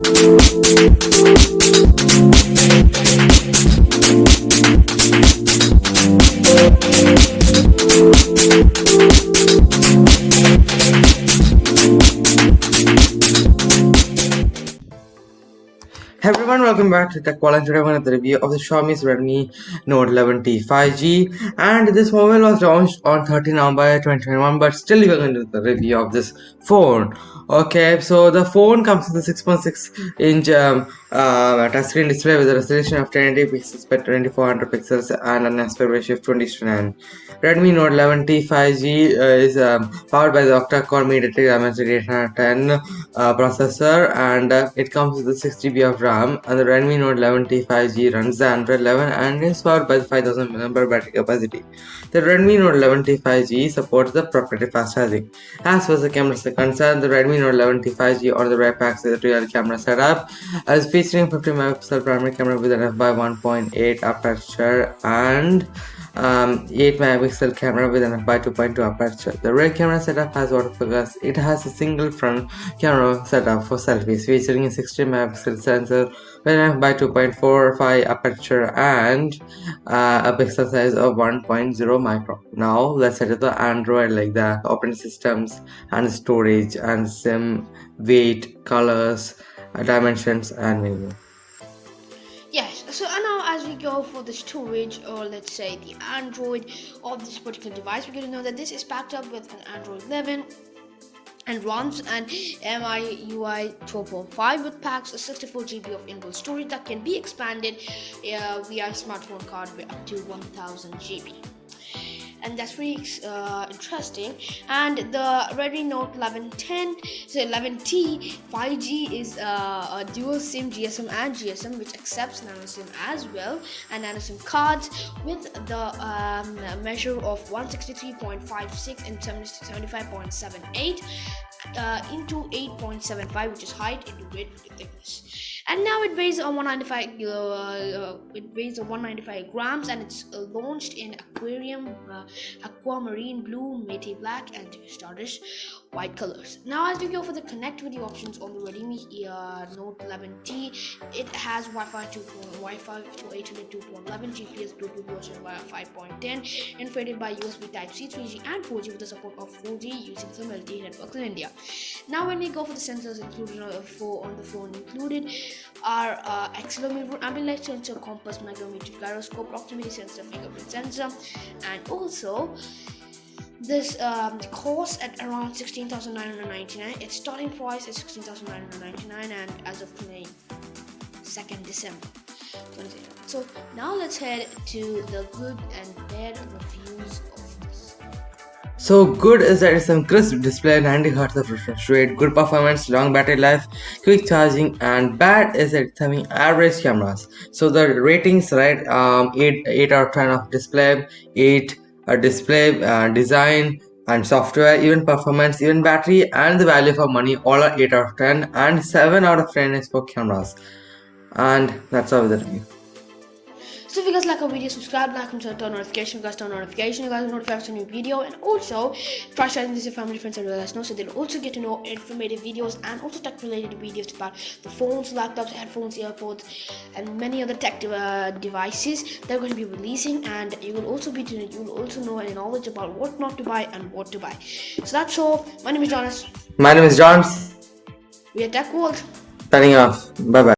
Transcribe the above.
We'll Hey everyone, welcome back to Tech and today I'm going to the review of the Xiaomi's Redmi Note 11T 5G and this mobile was launched on 13 November 2021 but still we're going to do the review of this phone. Okay, so the phone comes with a 6.6 inch um, uh, touchscreen display with a resolution of 1080 pixels by 2400 pixels and an aspect ratio of 20 to 9. Redmi Note 11T 5G uh, is um, powered by the octa-core MediaTek Dimensity 810 uh, processor and uh, it comes with a 6 GB of RAM RAM and the Redmi Note 11T 5G runs the Android 11 and is powered by the 5000 mAh battery capacity. The Redmi Note 11T 5G supports the proprietary fast charging. As far as the cameras are concerned, the Redmi Note 11T 5G or the rear is a real camera setup as featuring 50 megapixel primary camera with an f by 1.8 aperture and um, 8 megapixel camera with an f/2.2 aperture. The rear camera setup has autofocus. It has a single front camera setup for selfies featuring a 60 megapixel sensor with an f/2.45 aperture and uh, a pixel size of 1.0 micron. Now let's set up the Android like the operating systems and storage and sim weight colors dimensions and so we go for the storage or let's say the android of this particular device we're going to know that this is packed up with an android 11 and runs an MIUI 12.5 with packs a 64 GB of inbuilt storage that can be expanded. Uh, via smartphone card with up to 1000 GB and that's pretty uh, interesting. And the Redmi Note 1110 so 11T 5G is uh, a dual SIM GSM and GSM which accepts nano SIM as well and nano SIM cards with the um, measure of 163.56 and 75.78 uh, into 8.75 which is height into width thickness and now it weighs a 195 uh, it weighs a 195 grams and it's uh, launched in aquarium uh, aquamarine blue mate black and stardust white colors. Now as we go for the connectivity options on the redmi uh, note 11t it has wi-fi 2 wi-fi to 802.11 gps bluetooth version via 5.10 infrared by usb type c 3g and 4g with the support of 4g using some lte networks in india. Now when we go for the sensors included uh, for on the phone included are uh, accelerometer, ambient sensor, compass, magnetometer, gyroscope, proximity sensor, fingerprint sensor, and also this um, costs at around 16,999. Its starting price is 16,999, and as of today, 2nd December. So now let's head to the good and bad reviews of this. so good is that it's some crisp display, 90 Hz of refresh rate, good performance, long battery life, quick charging, and bad is that it's having average cameras. So the ratings right, um, 8 8 out of 10 of display, 8 uh, display uh, design and software, even performance, even battery, and the value for money all are 8 out of 10 and 7 out of 10 is for cameras. And that's all with the review. So if you guys like our video, subscribe, like, and turn on notification. You guys turn on notification. You guys are notified of a new video, and also try sharing this with your family, friends, and let us know so they'll also get to know informative videos and also tech-related videos about the phones, laptops, headphones, earpods, and many other tech uh, devices they're going to be releasing. And you will also be you will also know any knowledge about what not to buy and what to buy. So that's all. My name is Jonas. My name is John. We are Tech World. Signing off. Bye bye.